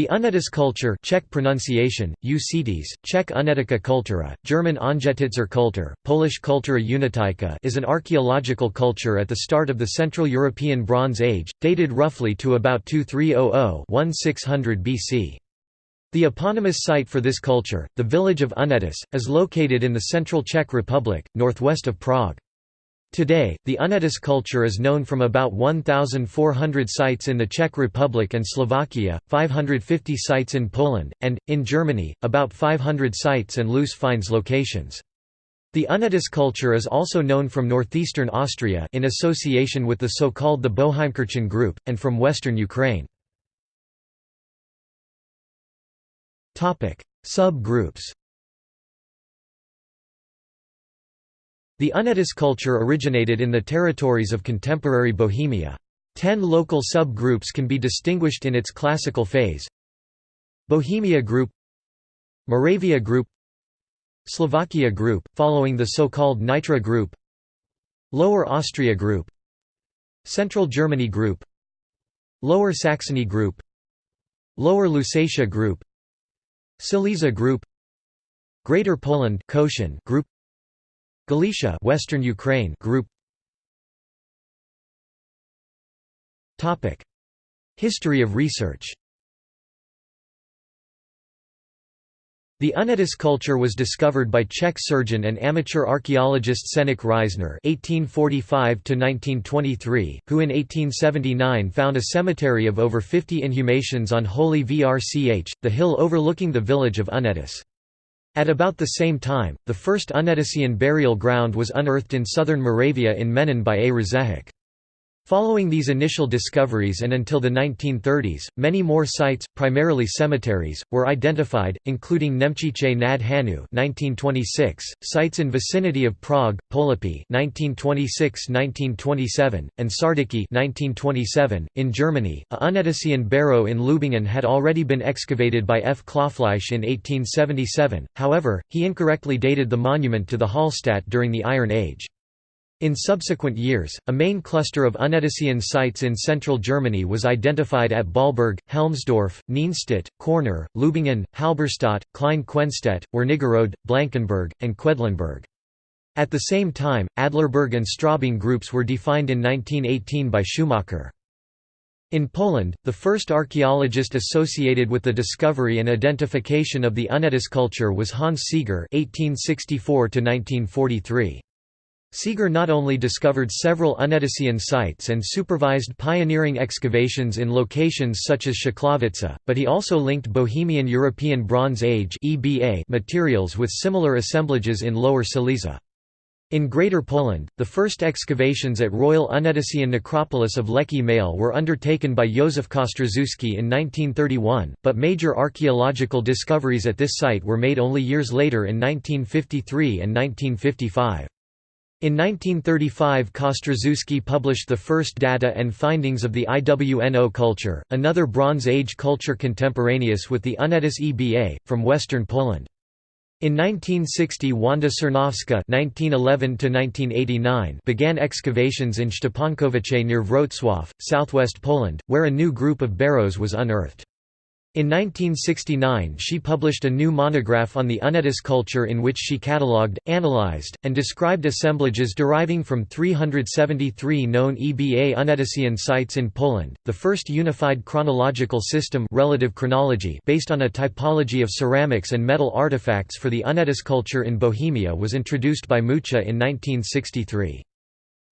The Unetis culture Czech pronunciation, Ucetes, Czech Unetica kultura, German Aunjetitzer Kultur, Polish Kultura Unityka is an archaeological culture at the start of the Central European Bronze Age, dated roughly to about 2300–1600 BC. The eponymous site for this culture, the village of Unetis, is located in the central Czech Republic, northwest of Prague. Today, the Unetis culture is known from about 1,400 sites in the Czech Republic and Slovakia, 550 sites in Poland, and, in Germany, about 500 sites and loose finds locations. The Unetis culture is also known from northeastern Austria in association with the so-called the Boheimkirchen group, and from western Ukraine. Sub-groups The Unetis culture originated in the territories of contemporary Bohemia. Ten local sub-groups can be distinguished in its classical phase Bohemia group Moravia group Slovakia group, following the so-called Nitra group Lower Austria group Central Germany group Lower Saxony group Lower Lusatia group Silesia group Greater Poland group Galicia Western Ukraine group. Topic. History of research. The Unetis culture was discovered by Czech surgeon and amateur archaeologist Čeněk Rýzner (1845–1923), who in 1879 found a cemetery of over 50 inhumations on Holy Vrch, the hill overlooking the village of Unetis. At about the same time, the first Unetisian burial ground was unearthed in southern Moravia in Měnín by A. Řehák. Following these initial discoveries and until the 1930s, many more sites, primarily cemeteries, were identified, including Nemčice nad (1926), sites in vicinity of Prague, Polepy (1926–1927), and Sardiki (1927). In Germany, a Unetisian barrow in Leubingen had already been excavated by F. Klopfleisch in 1877. However, he incorrectly dated the monument to the Hallstatt during the Iron Age. In subsequent years, a main cluster of Unetisian sites in central Germany was identified at Baalberge, Helmsdorf, Nienstedt, Korner, Leubingen, Halberstadt, Klein Quenstedt, Wernigerode, Blankenburg, and Quedlinburg. At the same time, Adlerberg and Straubing groups were defined in 1918 by Schumacher. In Poland, the first archaeologist associated with the discovery and identification of the Unetis culture was Hans Seger (1864–1943). Seger not only discovered several Unetisian sites and supervised pioneering excavations in locations such as Shklovice, but he also linked Bohemian European Bronze Age materials with similar assemblages in Lower Silesia. In Greater Poland, the first excavations at Royal Unetisian Necropolis of Łęki Małe were undertaken by Józef Kostrzewski in 1931, but major archaeological discoveries at this site were made only years later in 1953 and 1955. In 1935 Kostrzewski published the first data and findings of the IWNO culture, another Bronze Age culture contemporaneous with the Unetis EBA, from western Poland. In 1960 Wanda Sarnowska began excavations in Szczepankowice near Wrocław, southwest Poland, where a new group of barrows was unearthed. In 1969 she published a new monograph on the Unetis culture in which she catalogued, analyzed, and described assemblages deriving from 373 known EBA Unetisian sites in Poland, the first unified chronological system relative chronology based on a typology of ceramics and metal artifacts for the Unetis culture in Bohemia was introduced by Moucha in 1963.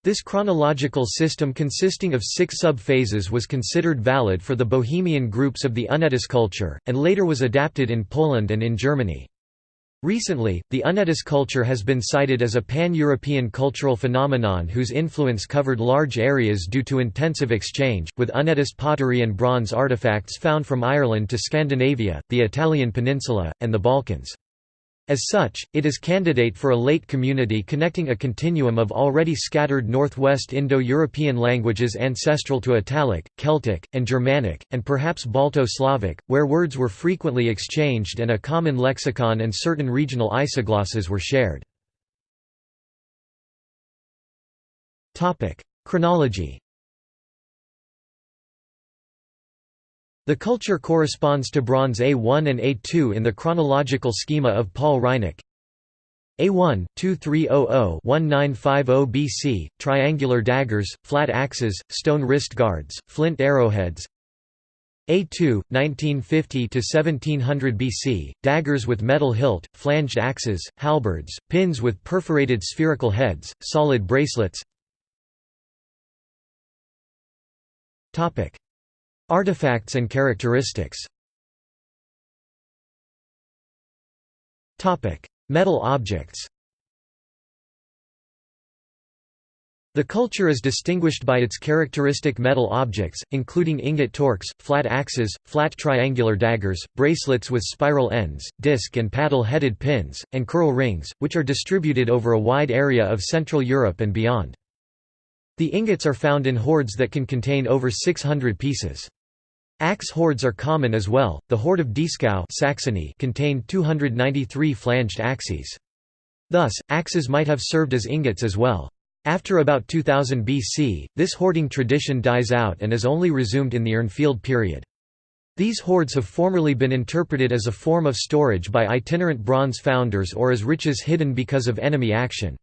This chronological system consisting of six sub-phases was considered valid for the Bohemian groups of the Unetis culture, and later was adapted in Poland and in Germany. Recently, the Unetis culture has been cited as a pan-European cultural phenomenon whose influence covered large areas due to intensive exchange, with Unetis pottery and bronze artifacts found from Ireland to Scandinavia, the Italian peninsula, and the Balkans. As such, it is candidate for a late community connecting a continuum of already scattered Northwest Indo-European languages ancestral to Italic, Celtic, and Germanic, and perhaps Balto-Slavic, where words were frequently exchanged and a common lexicon and certain regional isoglosses were shared. Chronology The culture corresponds to Bronze A1 and A2 in the chronological schema of Paul Reinecke. A1, 2300-1950 BC, triangular daggers, flat axes, stone wrist guards, flint arrowheads. A2, 1950–1700 BC, daggers with metal hilt, flanged axes, halberds, pins with perforated spherical heads, solid bracelets Artifacts and characteristics Metal objects The culture is distinguished by its characteristic metal objects, including ingot torques, flat axes, flat triangular daggers, bracelets with spiral ends, disc and paddle-headed pins, and curl rings, which are distributed over a wide area of Central Europe and beyond. The ingots are found in hoards that can contain over 600 pieces. Axe hoards are common as well. The hoard of Dieskau Saxony contained 293 flanged axes. Thus, axes might have served as ingots as well. After about 2000 BC, this hoarding tradition dies out and is only resumed in the Urnfield period. These hoards have formerly been interpreted as a form of storage by itinerant bronze founders or as riches hidden because of enemy action.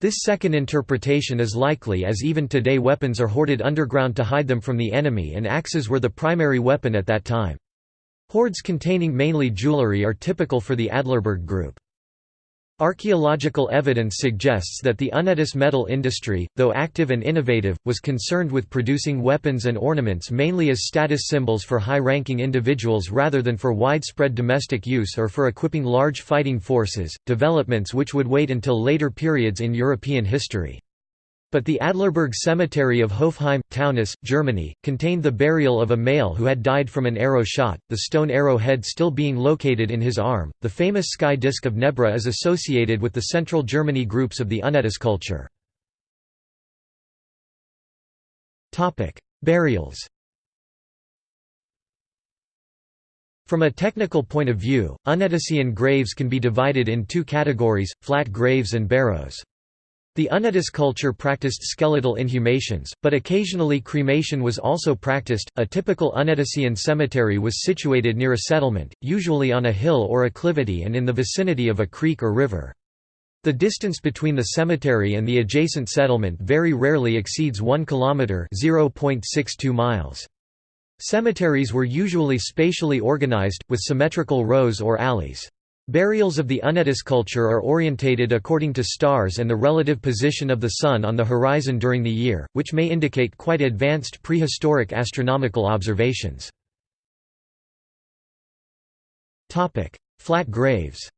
This second interpretation is likely as even today weapons are hoarded underground to hide them from the enemy and axes were the primary weapon at that time. Hoards containing mainly jewelry are typical for the Adlerberg group. Archaeological evidence suggests that the Unetice metal industry, though active and innovative, was concerned with producing weapons and ornaments mainly as status symbols for high-ranking individuals rather than for widespread domestic use or for equipping large fighting forces, developments which would wait until later periods in European history. But the Adlerberg Cemetery of Hofheim, Taunus, Germany, contained the burial of a male who had died from an arrow shot, the stone arrowhead still being located in his arm. The famous sky disk of Nebra is associated with the central Germany groups of the Unetice culture. Burials From a technical point of view, Unetician graves can be divided in two categories, flat graves and barrows. The Unetice culture practiced skeletal inhumations, but occasionally cremation was also practiced. A typical Unetician cemetery was situated near a settlement, usually on a hill or acclivity and in the vicinity of a creek or river. The distance between the cemetery and the adjacent settlement very rarely exceeds 1 kilometer (0.62 miles). Cemeteries were usually spatially organized with symmetrical rows or alleys. Burials of the Unetice culture are orientated according to stars and the relative position of the Sun on the horizon during the year, which may indicate quite advanced prehistoric astronomical observations. Flat graves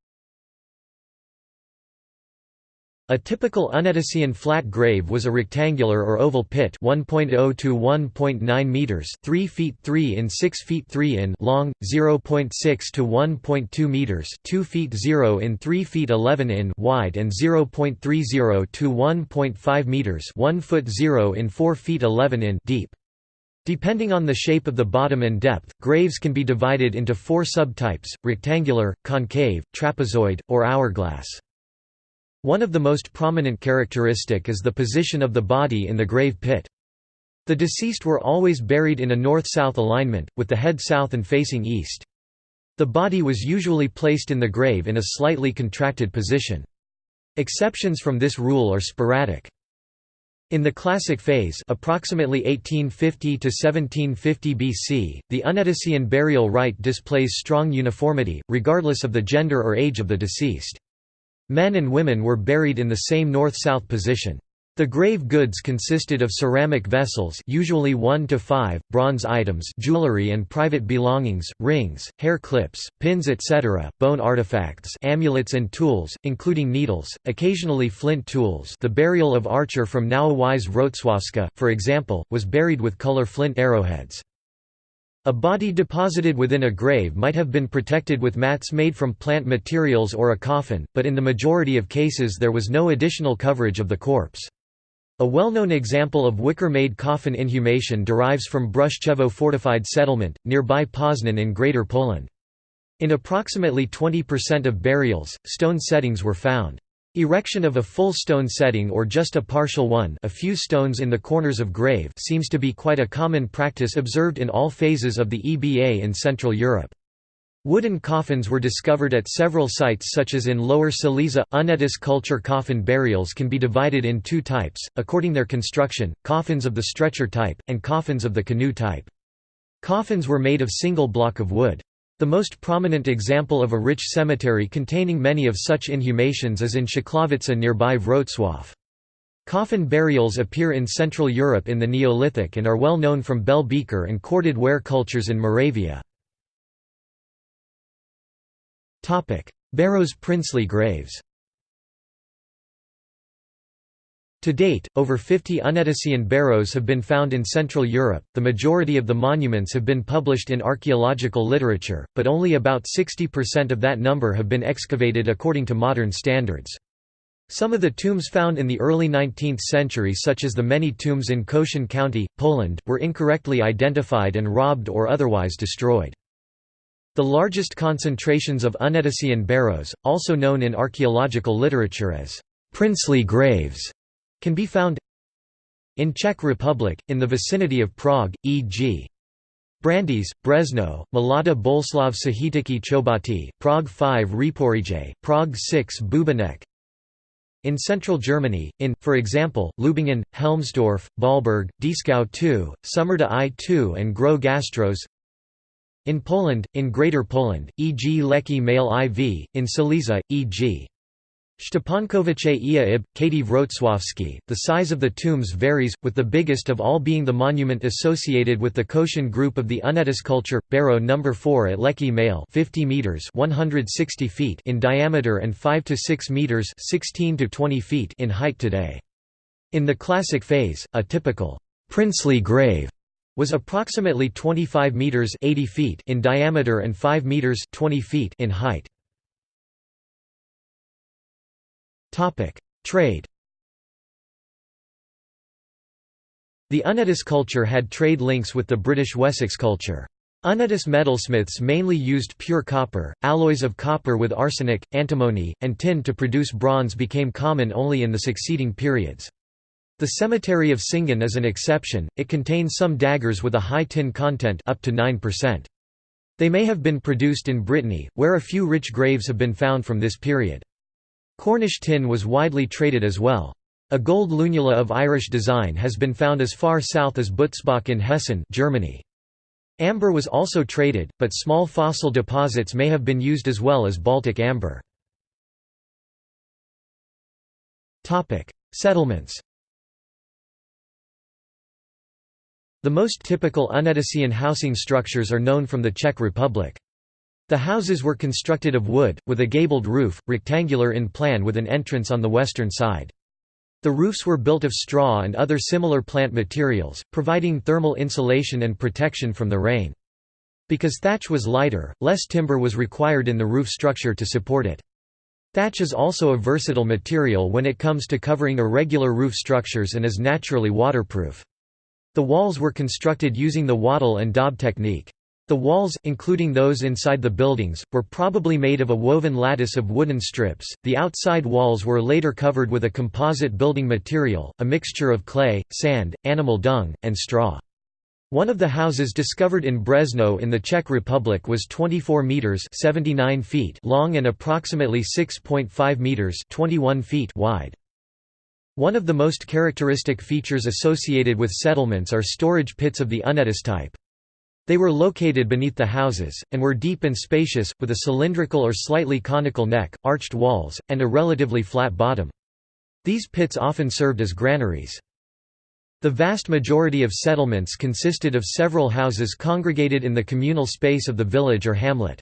A typical Unetician flat grave was a rectangular or oval pit 1.0 to 1.9 meters, 3 feet 3 in 6 feet 3 in long, 0.6 to 1.2 meters, 2 feet 0 in 3 feet 11 in wide and 0.30 to 1.5 meters, 1 foot 0 in 4 feet 11 in deep. Depending on the shape of the bottom and depth, graves can be divided into four subtypes: rectangular, concave, trapezoid, or hourglass. One of the most prominent characteristic is the position of the body in the grave pit. The deceased were always buried in a north-south alignment, with the head south and facing east. The body was usually placed in the grave in a slightly contracted position. Exceptions from this rule are sporadic. In the Classic phase approximately 1850 to 1750 BC, the Unetician burial rite displays strong uniformity, regardless of the gender or age of the deceased. Men and women were buried in the same north-south position. The grave goods consisted of ceramic vessels usually 1 to 5, bronze items jewelry and private belongings, rings, hair clips, pins etc., bone artifacts amulets and tools, including needles, occasionally flint tools the burial of Archer from Nowa Wieś Wrocławska, for example, was buried with color flint arrowheads. A body deposited within a grave might have been protected with mats made from plant materials or a coffin, but in the majority of cases there was no additional coverage of the corpse. A well-known example of wicker-made coffin inhumation derives from Bruszczewo fortified settlement, nearby Poznan in Greater Poland. In approximately 20% of burials, stone settings were found. Erection of a full stone setting or just a partial one a few stones in the corners of grave seems to be quite a common practice observed in all phases of the EBA in Central Europe. Wooden coffins were discovered at several sites such as in Lower Silesia. Unitas culture coffin burials can be divided in two types, according their construction, coffins of the stretcher type, and coffins of the canoe type. Coffins were made of single block of wood. The most prominent example of a rich cemetery containing many of such inhumations is in Shklovica nearby Wrocław. Coffin burials appear in Central Europe in the Neolithic and are well known from bell beaker and corded ware cultures in Moravia. Barrows princely graves To date, over 50 Unetesian barrows have been found in Central Europe. The majority of the monuments have been published in archaeological literature, but only about 60% of that number have been excavated according to modern standards. Some of the tombs found in the early 19th century such as the many tombs in Kościan County, Poland, were incorrectly identified and robbed or otherwise destroyed. The largest concentrations of Unetesian barrows, also known in archaeological literature as princely graves, can be found in Czech Republic, in the vicinity of Prague, e.g. Brandýs, Březno, Mladá Boleslav Sahitiky Chobati, Prague 5 Řeporyje, Prague 6 Bubeneč. In central Germany, in, for example, Leubingen, Helmsdorf, Baalberge, Dieskau 2, Sömmerda I2 and Gros Gastros In Poland, in Greater Poland, e.g. Łęki Małe IV, in Silesia, e.g. Szczepankowice Ib, Kąty Wrocławskie. The size of the tombs varies, with the biggest of all being the monument associated with the Kościan group of the Unetis culture, Barrow No. 4 at Łęki Małe 50 meters 160 feet in diameter and 5 to 6 meters 16 to 20 feet in height today. In the classic phase, a typical princely grave was approximately 25 meters 80 feet in diameter and 5 meters 20 feet in height. Trade. The Unetis culture had trade links with the British Wessex culture. Unetis metalsmiths mainly used pure copper, alloys of copper with arsenic, antimony, and tin to produce bronze became common only in the succeeding periods. The cemetery of Singen is an exception, it contains some daggers with a high tin content up to 9%. They may have been produced in Brittany, where a few rich graves have been found from this period. Cornish tin was widely traded as well. A gold lunula of Irish design has been found as far south as Butzbach in Hessen Germany. Amber was also traded, but small fossil deposits may have been used as well as Baltic amber. Settlements The most typical Unetesian housing structures are known from the Czech Republic. The houses were constructed of wood, with a gabled roof, rectangular in plan with an entrance on the western side. The roofs were built of straw and other similar plant materials, providing thermal insulation and protection from the rain. Because thatch was lighter, less timber was required in the roof structure to support it. Thatch is also a versatile material when it comes to covering irregular roof structures and is naturally waterproof. The walls were constructed using the wattle and daub technique. The walls, including those inside the buildings, were probably made of a woven lattice of wooden strips. The outside walls were later covered with a composite building material, a mixture of clay, sand, animal dung, and straw. One of the houses discovered in Březno in the Czech Republic was 24 meters (79 feet) long and approximately 6.5 meters (21 feet) wide. One of the most characteristic features associated with settlements are storage pits of the Unetis type. They were located beneath the houses, and were deep and spacious, with a cylindrical or slightly conical neck, arched walls, and a relatively flat bottom. These pits often served as granaries. The vast majority of settlements consisted of several houses congregated in the communal space of the village or hamlet.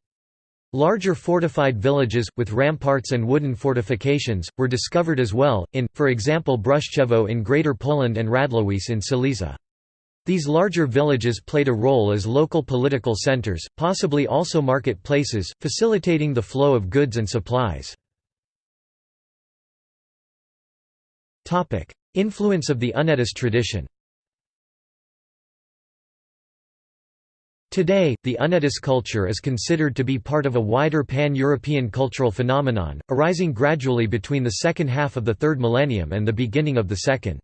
Larger fortified villages, with ramparts and wooden fortifications, were discovered as well, in, for example Bruszczewo in Greater Poland and Radlowice in Silesia. These larger villages played a role as local political centers, possibly also market places, facilitating the flow of goods and supplies. Influence of the Unetis tradition Today, the Unetis culture is considered to be part of a wider pan-European cultural phenomenon, arising gradually between the second half of the third millennium and the beginning of the second.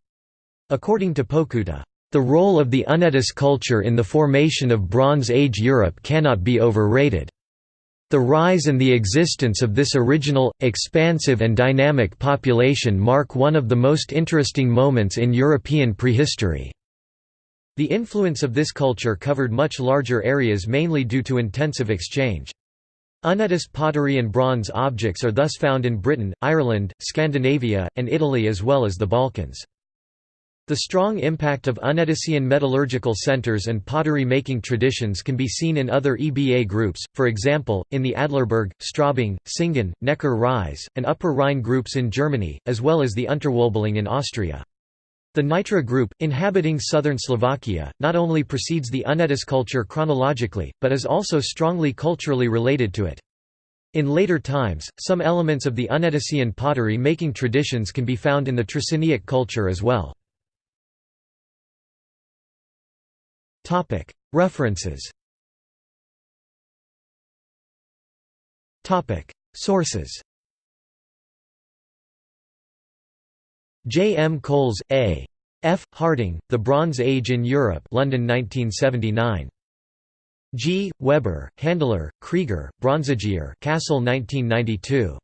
According to Pokutta, "...the role of the Unetice culture in the formation of Bronze Age Europe cannot be overrated. The rise and the existence of this original, expansive and dynamic population mark one of the most interesting moments in European prehistory." The influence of this culture covered much larger areas mainly due to intensive exchange. Unetice pottery and bronze objects are thus found in Britain, Ireland, Scandinavia, and Italy as well as the Balkans. The strong impact of Unetician metallurgical centers and pottery-making traditions can be seen in other EBA groups, for example, in the Adlerberg, Straubing, Singen, Neckar-Ries, and Upper Rhine groups in Germany, as well as the Unterwölbling in Austria. The Nitra group, inhabiting southern Slovakia, not only precedes the Unetice culture chronologically, but is also strongly culturally related to it. In later times, some elements of the Unetician pottery-making traditions can be found in the Trzciniec culture as well. References Sources J. M. Coles, A. F. Harding, The Bronze Age in Europe London 1979. G. Weber, Handler, Krieger, Bronzegießer Kassel 1992.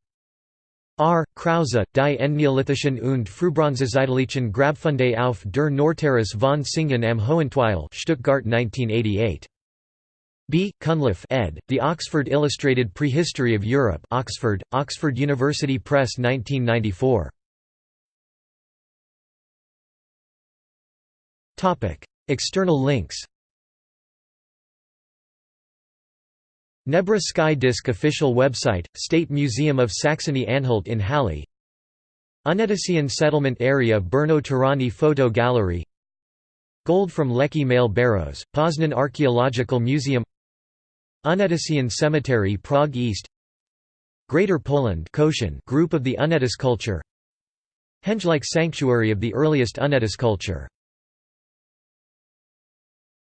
R. Krause, Die Endneolithischen und Frühbronzezeitlichen Grabfunde auf der Nordterrasse von Singen am Hohentwiel Stuttgart 1988. B. Cunliffe ed., The Oxford Illustrated Prehistory of Europe Oxford, Oxford University Press 1994. External links Nebra Sky Disc official website, State Museum of Saxony-Anhalt in Halle. Unetician settlement area Brno-Tuřany photo gallery. Gold from Leki male barrows, Poznan Archaeological Museum. Unetician Cemetery Prague East. Greater Poland group of the Unetice culture. Henge Like Sanctuary of the earliest Unetice culture